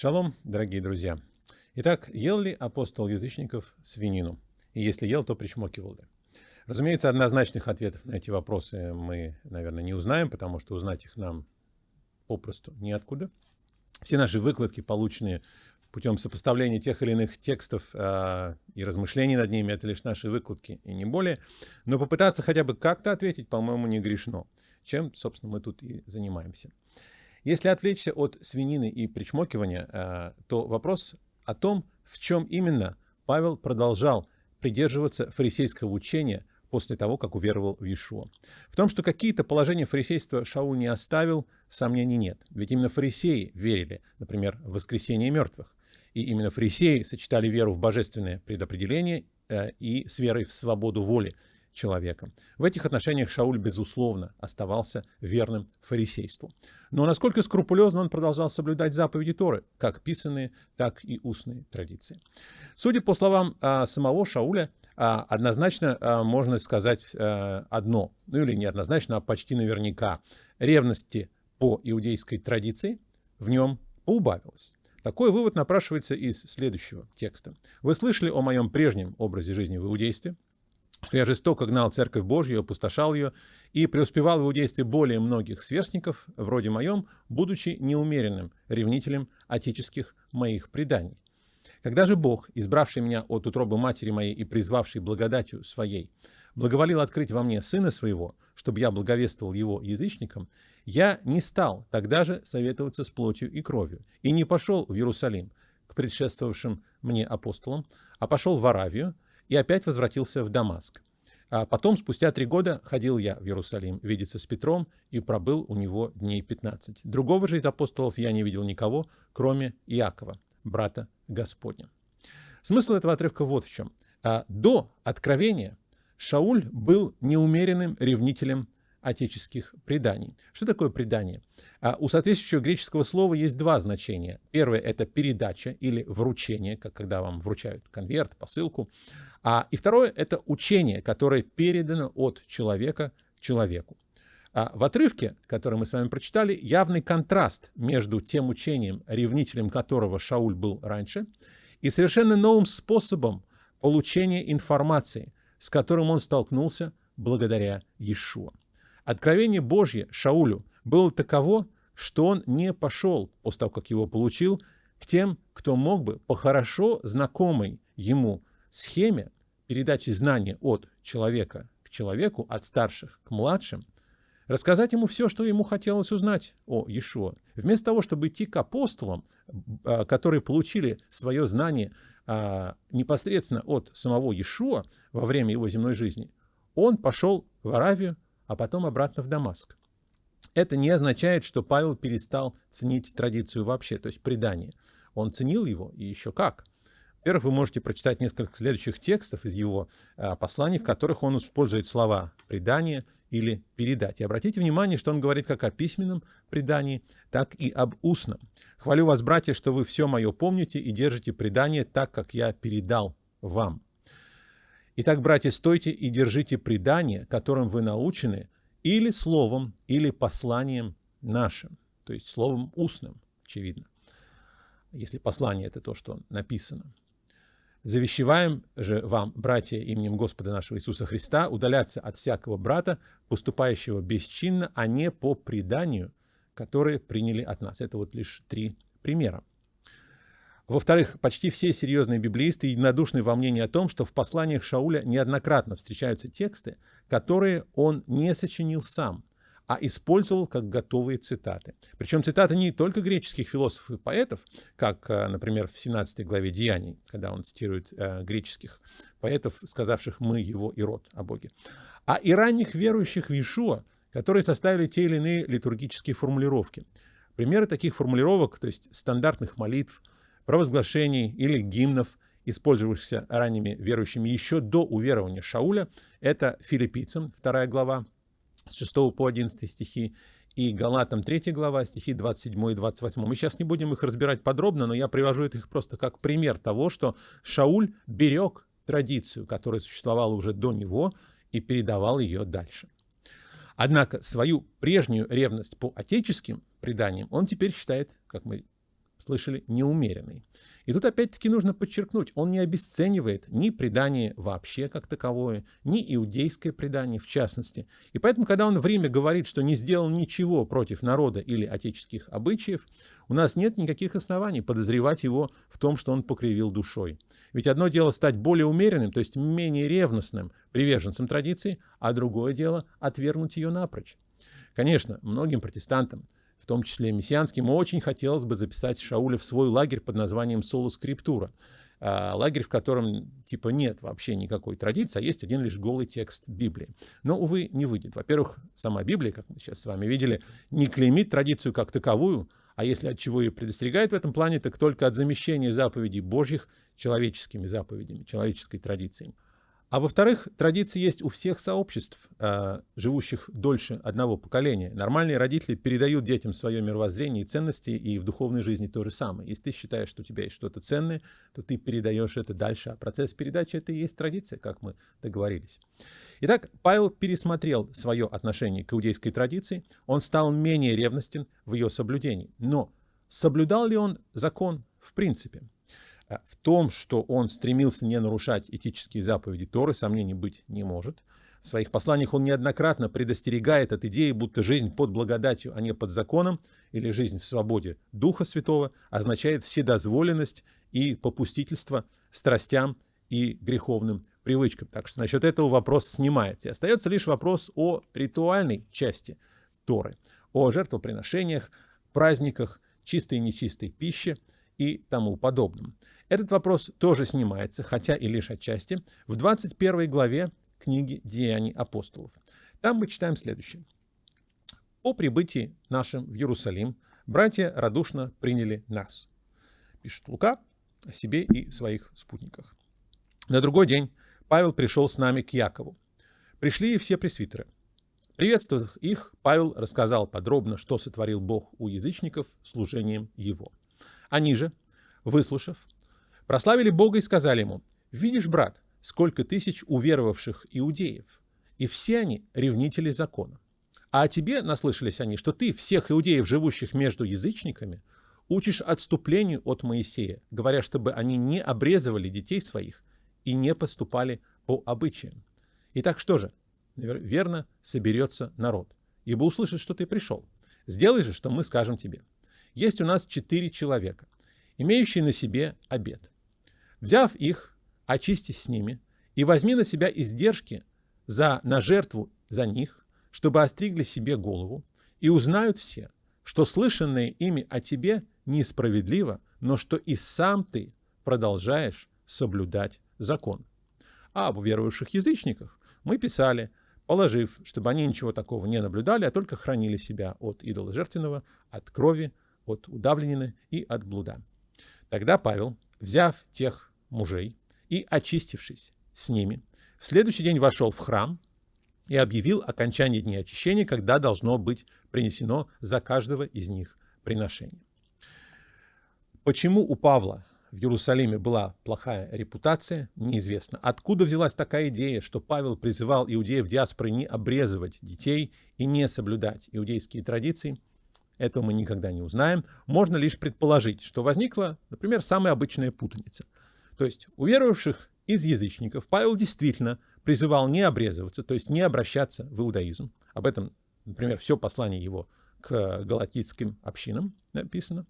Шалом, дорогие друзья. Итак, ел ли апостол язычников свинину? И если ел, то причмокивал ли? Разумеется, однозначных ответов на эти вопросы мы, наверное, не узнаем, потому что узнать их нам попросту неоткуда. Все наши выкладки, полученные путем сопоставления тех или иных текстов э, и размышлений над ними, это лишь наши выкладки и не более. Но попытаться хотя бы как-то ответить, по-моему, не грешно. Чем, собственно, мы тут и занимаемся. Если отвлечься от свинины и причмокивания, э, то вопрос о том, в чем именно Павел продолжал придерживаться фарисейского учения после того, как уверовал в Иешуа. В том, что какие-то положения фарисейства Шауль не оставил, сомнений нет. Ведь именно фарисеи верили, например, в воскресение мертвых. И именно фарисеи сочетали веру в божественное предопределение э, и с верой в свободу воли человека. В этих отношениях Шауль, безусловно, оставался верным фарисейству. Но насколько скрупулезно он продолжал соблюдать заповеди Торы, как писанные, так и устные традиции. Судя по словам а, самого Шауля, а, однозначно а, можно сказать а, одно, ну или не однозначно, а почти наверняка. Ревности по иудейской традиции в нем поубавилось. Такой вывод напрашивается из следующего текста. Вы слышали о моем прежнем образе жизни в иудействе, что я жестоко гнал Церковь Божью, опустошал ее и преуспевал в иудействе более многих сверстников, вроде моем, будучи неумеренным ревнителем отеческих моих преданий. Когда же Бог, избравший меня от утробы матери моей и призвавший благодатью своей, благоволил открыть во мне Сына Своего, чтобы я благовествовал Его язычникам, я не стал тогда же советоваться с плотью и кровью, и не пошел в Иерусалим к предшествовавшим мне апостолам, а пошел в Аравию, и опять возвратился в Дамаск. А потом, спустя три года, ходил я в Иерусалим видеться с Петром и пробыл у него дней 15. Другого же из апостолов я не видел никого, кроме Иакова, брата Господня. Смысл этого отрывка вот в чем. А, до откровения Шауль был неумеренным ревнителем отеческих преданий. Что такое предание? А у соответствующего греческого слова есть два значения. Первое – это передача или вручение, как когда вам вручают конверт, посылку. А, и второе – это учение, которое передано от человека человеку. А в отрывке, который мы с вами прочитали, явный контраст между тем учением, ревнителем которого Шауль был раньше, и совершенно новым способом получения информации, с которым он столкнулся благодаря Иешуа. Откровение Божье Шаулю было таково, что он не пошел, после того, как его получил, к тем, кто мог бы по хорошо знакомой ему схеме передачи знания от человека к человеку, от старших к младшим, рассказать ему все, что ему хотелось узнать о Иешуа. Вместо того, чтобы идти к апостолам, а, которые получили свое знание а, непосредственно от самого Иешуа во время его земной жизни, он пошел в Аравию, а потом обратно в Дамаск. Это не означает, что Павел перестал ценить традицию вообще, то есть предание. Он ценил его, и еще как. Во-первых, вы можете прочитать несколько следующих текстов из его а, посланий, в которых он использует слова «предание» или «передать». И обратите внимание, что он говорит как о письменном предании, так и об устном. «Хвалю вас, братья, что вы все мое помните и держите предание так, как я передал вам». Итак, братья, стойте и держите предание, которым вы научены, или словом, или посланием нашим, то есть словом устным, очевидно, если послание это то, что написано. Завещеваем же вам, братья, именем Господа нашего Иисуса Христа, удаляться от всякого брата, поступающего бесчинно, а не по преданию, которое приняли от нас. Это вот лишь три примера. Во-вторых, почти все серьезные библеисты единодушны во мнении о том, что в посланиях Шауля неоднократно встречаются тексты, которые он не сочинил сам, а использовал как готовые цитаты. Причем цитаты не только греческих философов и поэтов, как, э, например, в 17 главе Деяний, когда он цитирует э, греческих поэтов, сказавших «мы, его и род о Боге», а и ранних верующих в Иешуа, которые составили те или иные литургические формулировки. Примеры таких формулировок, то есть стандартных молитв, провозглашений или гимнов, использовавшихся ранними верующими еще до уверования Шауля. Это филиппийцам, 2 глава, с 6 по 11 стихи, и Галатам 3 глава, стихи 27 и 28. Мы сейчас не будем их разбирать подробно, но я привожу их просто как пример того, что Шауль берег традицию, которая существовала уже до него, и передавал ее дальше. Однако свою прежнюю ревность по отеческим преданиям он теперь считает, как мы слышали, неумеренный. И тут опять-таки нужно подчеркнуть, он не обесценивает ни предание вообще как таковое, ни иудейское предание в частности. И поэтому, когда он в Риме говорит, что не сделал ничего против народа или отеческих обычаев, у нас нет никаких оснований подозревать его в том, что он покривил душой. Ведь одно дело стать более умеренным, то есть менее ревностным приверженцем традиции, а другое дело отвергнуть ее напрочь. Конечно, многим протестантам в том числе мессианским, очень хотелось бы записать Шауля в свой лагерь под названием «Соло Скриптура», а, лагерь, в котором типа нет вообще никакой традиции, а есть один лишь голый текст Библии. Но, увы, не выйдет. Во-первых, сама Библия, как мы сейчас с вами видели, не клеймит традицию как таковую, а если от чего и предостерегает в этом плане, так только от замещения заповедей Божьих человеческими заповедями, человеческой традицией. А во-вторых, традиции есть у всех сообществ, а, живущих дольше одного поколения. Нормальные родители передают детям свое мировоззрение и ценности, и в духовной жизни то же самое. Если ты считаешь, что у тебя есть что-то ценное, то ты передаешь это дальше. А процесс передачи — это и есть традиция, как мы договорились. Итак, Павел пересмотрел свое отношение к иудейской традиции. Он стал менее ревностен в ее соблюдении. Но соблюдал ли он закон в принципе? Э, в том, что он стремился не нарушать этические заповеди Торы, сомнений быть не может. В своих посланиях он неоднократно предостерегает от идеи, будто жизнь под благодатью, а не под законом, или жизнь в свободе Духа Святого означает вседозволенность и попустительство страстям и греховным привычкам. Так что насчет этого вопрос снимается. И остается лишь вопрос о ритуальной части Торы, о жертвоприношениях, праздниках, чистой и нечистой пище и тому подобном. Этот вопрос тоже снимается, хотя и лишь отчасти, в 21 главе книги «Деяний апостолов». Там мы читаем следующее. «По прибытии нашим в Иерусалим братья радушно приняли нас», пишет Лука о себе и своих спутниках. На другой день Павел пришел с нами к Якову. Пришли и все пресвитеры. Приветствовав их, Павел рассказал подробно, что сотворил Бог у язычников служением его. Они же, выслушав, Прославили Бога и сказали ему, «Видишь, брат, сколько тысяч уверовавших иудеев, и все они ревнители закона. А о тебе наслышались они, что ты всех иудеев, живущих между язычниками, учишь отступлению от Моисея, говоря, чтобы они не обрезывали детей своих и не поступали по обычаям. Итак, что же? Верно, соберется народ, ибо услышит, что ты пришел. Сделай же, что мы скажем тебе. Есть у нас четыре человека, имеющие на себе обед. Взяв их, очистись с ними и возьми на себя издержки за, на жертву за них, чтобы остригли себе голову, и узнают все, что слышанное ими о тебе несправедливо, но что и сам ты продолжаешь соблюдать закон. А об уверовавших язычниках мы писали, положив, чтобы они ничего такого не наблюдали, а только хранили себя от идола жертвенного, от крови, от удавленины и от блуда. Тогда Павел, взяв тех мужей и, очистившись с ними, в следующий день вошел в храм и объявил окончание дня очищения, когда должно быть принесено за каждого из них приношение. Почему у Павла в Иерусалиме была плохая репутация, неизвестно. Откуда взялась такая идея, что Павел призывал иудеев диаспоры не обрезывать детей и не соблюдать иудейские традиции, этого мы никогда не узнаем. Можно лишь предположить, что возникла, например, самая обычная путаница – то есть уверовавших из язычников Павел действительно призывал не обрезываться, то есть не обращаться в иудаизм. Об этом, например, все послание его к галатийским общинам написано.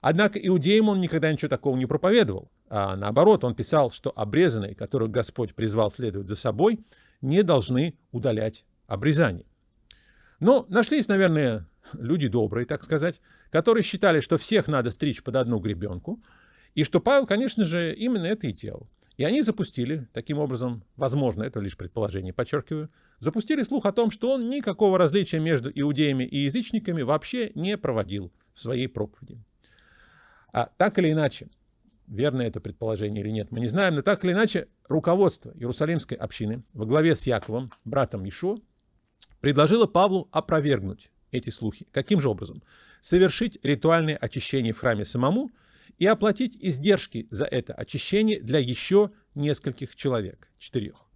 Однако иудеям он никогда ничего такого не проповедовал. А наоборот, он писал, что обрезанные, которых Господь призвал следовать за собой, не должны удалять обрезание. Но нашлись, наверное, люди добрые, так сказать, которые считали, что всех надо стричь под одну гребенку, и что Павел, конечно же, именно это и делал. И они запустили, таким образом, возможно, это лишь предположение, подчеркиваю, запустили слух о том, что он никакого различия между иудеями и язычниками вообще не проводил в своей проповеди. А так или иначе, верно это предположение или нет, мы не знаем, но так или иначе, руководство Иерусалимской общины во главе с Яковом, братом Ишо, предложило Павлу опровергнуть эти слухи. Каким же образом? Совершить ритуальное очищение в храме самому – и оплатить издержки за это очищение для еще нескольких человек, четырех.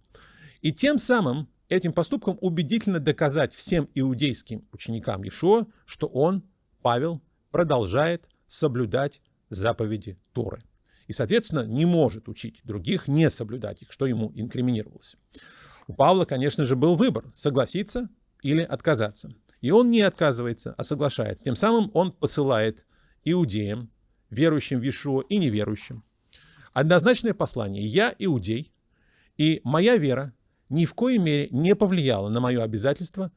И тем самым этим поступком убедительно доказать всем иудейским ученикам Ишуа, что он, Павел, продолжает соблюдать заповеди Торы. И, соответственно, не может учить других не соблюдать их, что ему инкриминировалось. У Павла, конечно же, был выбор – согласиться или отказаться. И он не отказывается, а соглашается. Тем самым он посылает иудеям, верующим в Иешуа и неверующим, однозначное послание «Я иудей, и моя вера ни в коей мере не повлияла на мое обязательство,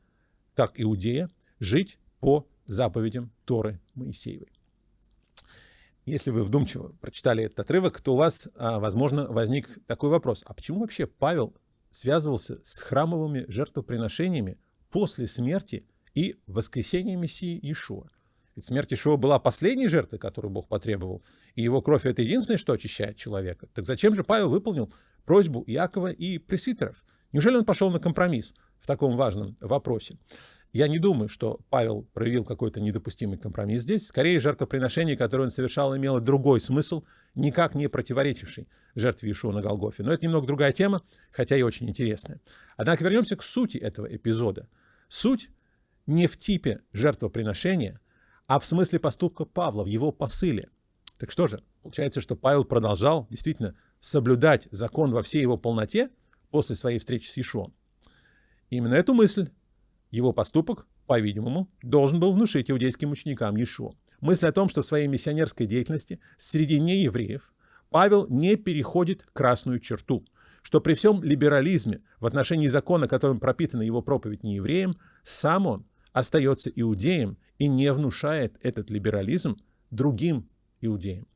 как иудея, жить по заповедям Торы Моисеевой». Если вы вдумчиво прочитали этот отрывок, то у вас, а, возможно, возник такой вопрос. А почему вообще Павел связывался с храмовыми жертвоприношениями после смерти и воскресения Мессии Иешуа? Ведь смерть Иешуа была последней жертвой, которую Бог потребовал, и его кровь — это единственное, что очищает человека. Так зачем же Павел выполнил просьбу Иакова и пресвитеров? Неужели он пошел на компромисс в таком важном вопросе? Я не думаю, что Павел проявил какой-то недопустимый компромисс здесь. Скорее, жертвоприношение, которое он совершал, имело другой смысл, никак не противоречивший жертве Ишуа на Голгофе. Но это немного другая тема, хотя и очень интересная. Однако вернемся к сути этого эпизода. Суть не в типе жертвоприношения, а в смысле поступка Павла, в его посыле. Так что же, получается, что Павел продолжал действительно соблюдать закон во всей его полноте после своей встречи с Ишуом. Именно эту мысль его поступок, по-видимому, должен был внушить иудейским ученикам Иешуа. Мысль о том, что в своей миссионерской деятельности среди неевреев Павел не переходит красную черту, что при всем либерализме в отношении закона, которым пропитана его проповедь неевреям, сам он остается иудеем и не внушает этот либерализм другим иудеям.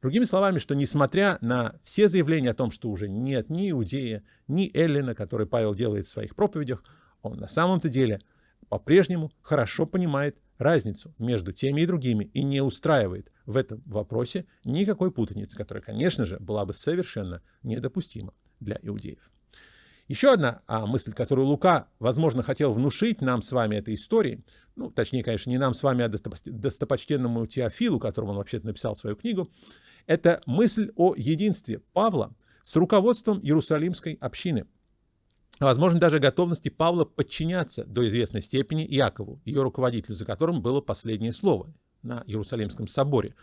Другими словами, что несмотря на все заявления о том, что уже нет ни иудея, ни эллина, который Павел делает в своих проповедях, он на самом-то деле по-прежнему хорошо понимает разницу между теми и другими и не устраивает в этом вопросе никакой путаницы, которая, конечно же, была бы совершенно недопустима для иудеев. Еще одна а, мысль, которую Лука, возможно, хотел внушить нам с вами этой историей, ну, точнее, конечно, не нам с вами, а достопочтенному Теофилу, которому он вообще-то написал свою книгу, это мысль о единстве Павла с руководством Иерусалимской общины – возможно, даже готовности Павла подчиняться до известной степени Иакову, ее руководителю, за которым было последнее слово на Иерусалимском соборе,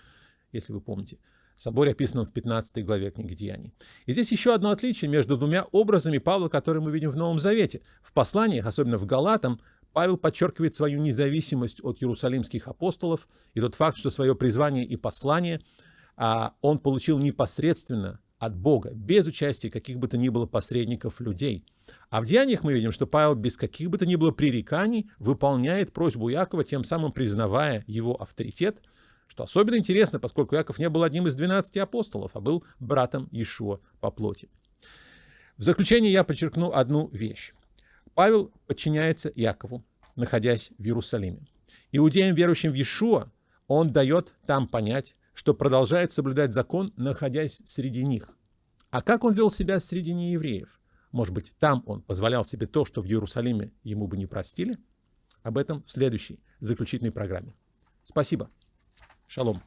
если вы помните. Соборе описанном в 15 главе книги Деяний. И здесь еще одно отличие между двумя образами Павла, которые мы видим в Новом Завете. В посланиях, особенно в Галатам, Павел подчеркивает свою независимость от иерусалимских апостолов и тот факт, что свое призвание и послание а, он получил непосредственно от Бога, без участия каких бы то ни было посредников людей. А в Деяниях мы видим, что Павел без каких бы то ни было пререканий выполняет просьбу Якова, тем самым признавая его авторитет, что особенно интересно, поскольку Яков не был одним из 12 апостолов, а был братом Иешуа по плоти. В заключение я подчеркну одну вещь. Павел подчиняется Якову, находясь в Иерусалиме. Иудеям, верующим в Иешуа, он дает там понять, что продолжает соблюдать закон, находясь среди них. А как он вел себя среди неевреев? Может быть, там он позволял себе то, что в Иерусалиме ему бы не простили? Об этом в следующей заключительной программе. Спасибо. Шалом.